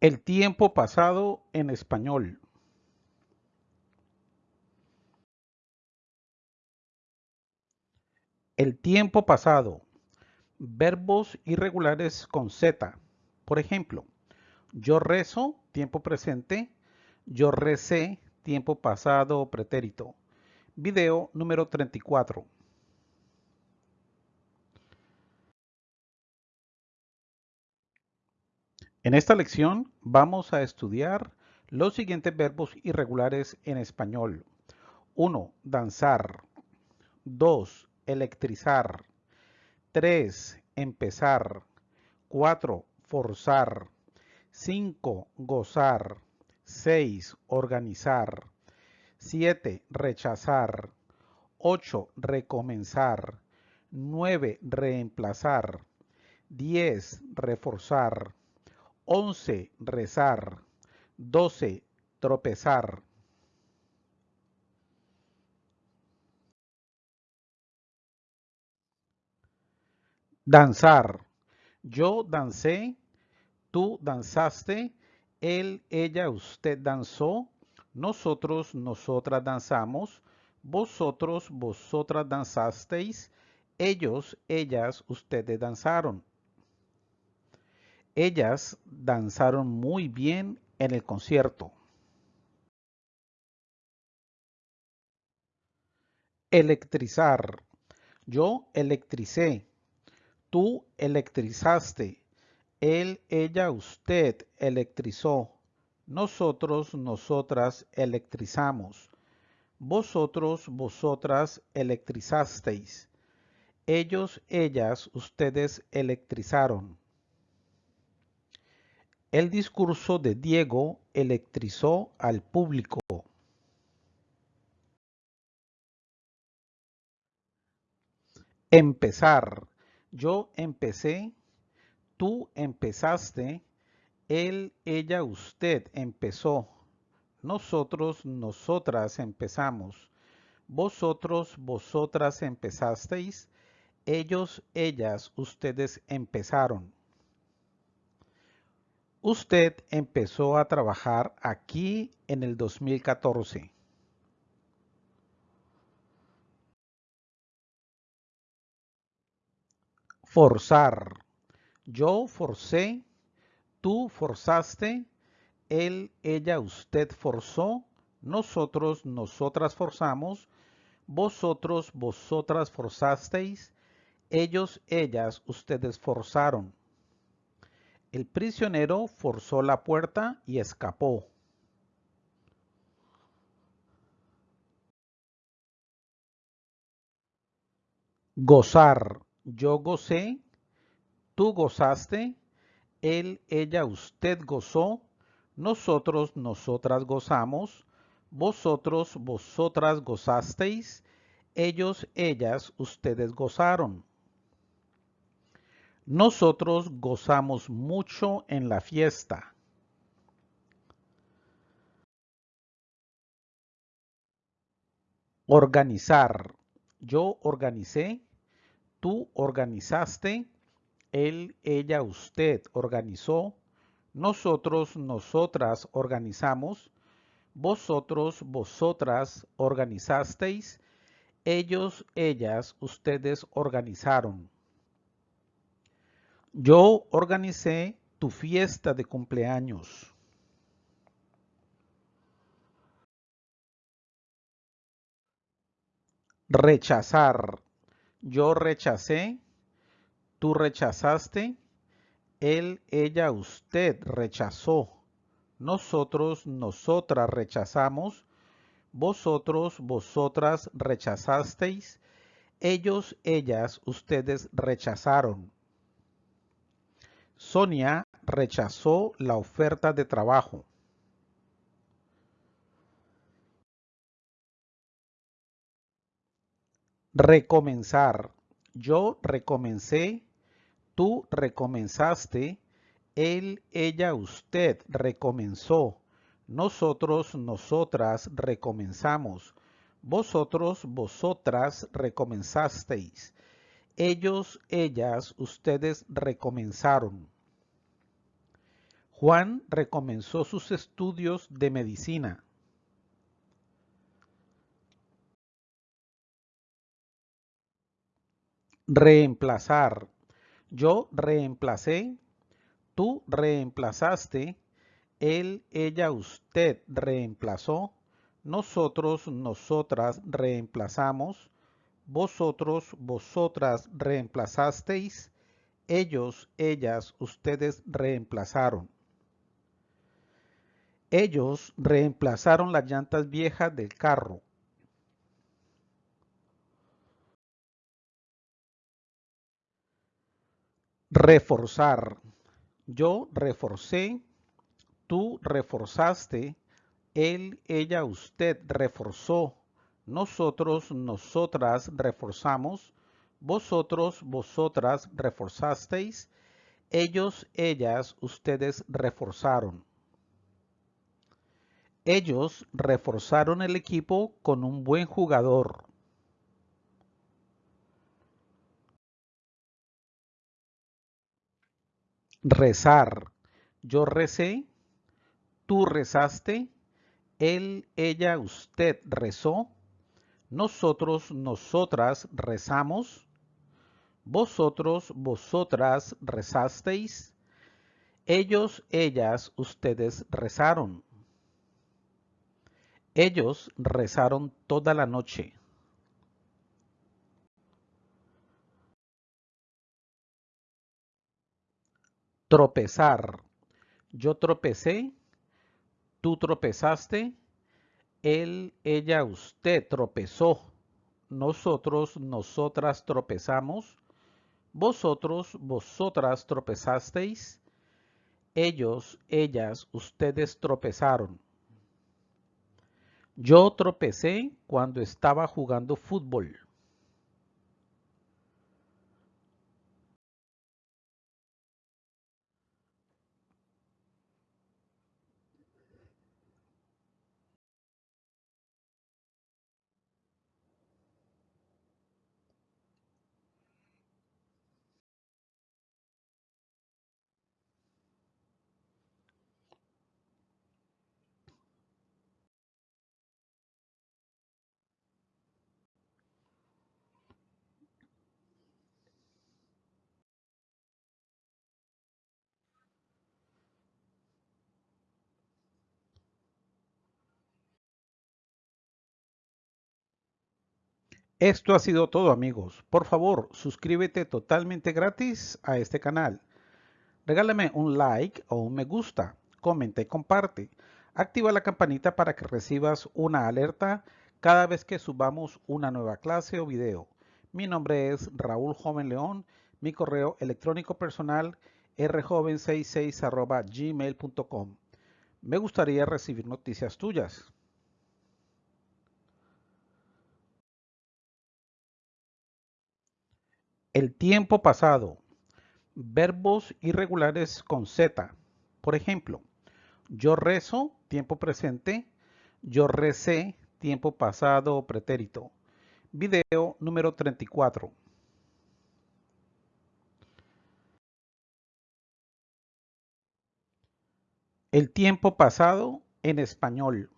El tiempo pasado en español. El tiempo pasado. Verbos irregulares con Z. Por ejemplo, yo rezo, tiempo presente. Yo recé, tiempo pasado pretérito. Video número 34. En esta lección vamos a estudiar los siguientes verbos irregulares en español. 1. Danzar. 2. Electrizar. 3. Empezar. 4. Forzar. 5. Gozar. 6. Organizar. 7. Rechazar. 8. Recomenzar. 9. Reemplazar. 10. Reforzar. 11. Rezar. 12. Tropezar. Danzar. Yo dancé, tú danzaste, él, ella, usted danzó, nosotros, nosotras danzamos, vosotros, vosotras danzasteis, ellos, ellas, ustedes danzaron. Ellas danzaron muy bien en el concierto. Electrizar. Yo electricé. Tú electrizaste. Él, ella, usted electrizó. Nosotros, nosotras electrizamos. Vosotros, vosotras electrizasteis. Ellos, ellas, ustedes electrizaron. El discurso de Diego electrizó al público. Empezar. Yo empecé, tú empezaste, él, ella, usted empezó. Nosotros, nosotras empezamos. Vosotros, vosotras empezasteis. Ellos, ellas, ustedes empezaron. Usted empezó a trabajar aquí en el 2014. Forzar. Yo forcé, tú forzaste, él, ella, usted forzó, nosotros, nosotras forzamos, vosotros, vosotras forzasteis, ellos, ellas, ustedes forzaron. El prisionero forzó la puerta y escapó. Gozar. Yo gocé, tú gozaste, él, ella, usted gozó, nosotros, nosotras gozamos, vosotros, vosotras gozasteis, ellos, ellas, ustedes gozaron. Nosotros gozamos mucho en la fiesta. Organizar. Yo organicé, tú organizaste, él, ella, usted organizó, nosotros, nosotras organizamos, vosotros, vosotras organizasteis, ellos, ellas, ustedes organizaron. Yo organicé tu fiesta de cumpleaños. Rechazar. Yo rechacé, tú rechazaste, él, ella, usted rechazó, nosotros, nosotras rechazamos, vosotros, vosotras rechazasteis, ellos, ellas, ustedes rechazaron. Sonia rechazó la oferta de trabajo. Recomenzar. Yo recomencé, tú recomenzaste, él, ella, usted recomenzó, nosotros, nosotras recomenzamos, vosotros, vosotras recomenzasteis, ellos, ellas, ustedes recomenzaron. Juan recomenzó sus estudios de medicina. Reemplazar. Yo reemplacé, tú reemplazaste, él, ella, usted reemplazó, nosotros, nosotras reemplazamos, vosotros, vosotras reemplazasteis, ellos, ellas, ustedes reemplazaron. Ellos reemplazaron las llantas viejas del carro. Reforzar. Yo reforcé, tú reforzaste, él, ella, usted reforzó, nosotros, nosotras reforzamos, vosotros, vosotras reforzasteis, ellos, ellas, ustedes reforzaron. Ellos reforzaron el equipo con un buen jugador. Rezar. Yo recé, tú rezaste, él, ella, usted rezó, nosotros, nosotras rezamos, vosotros, vosotras rezasteis, ellos, ellas, ustedes rezaron. Ellos rezaron toda la noche. Tropezar. Yo tropecé, tú tropezaste, él, ella, usted tropezó, nosotros, nosotras tropezamos, vosotros, vosotras tropezasteis, ellos, ellas, ustedes tropezaron. Yo tropecé cuando estaba jugando fútbol. Esto ha sido todo amigos. Por favor, suscríbete totalmente gratis a este canal. Regálame un like o un me gusta, comenta y comparte. Activa la campanita para que recibas una alerta cada vez que subamos una nueva clase o video. Mi nombre es Raúl Joven León. Mi correo electrónico personal rjoven66 gmail.com. Me gustaría recibir noticias tuyas. El tiempo pasado. Verbos irregulares con Z. Por ejemplo, yo rezo, tiempo presente. Yo recé, tiempo pasado o pretérito. Video número 34. El tiempo pasado en español.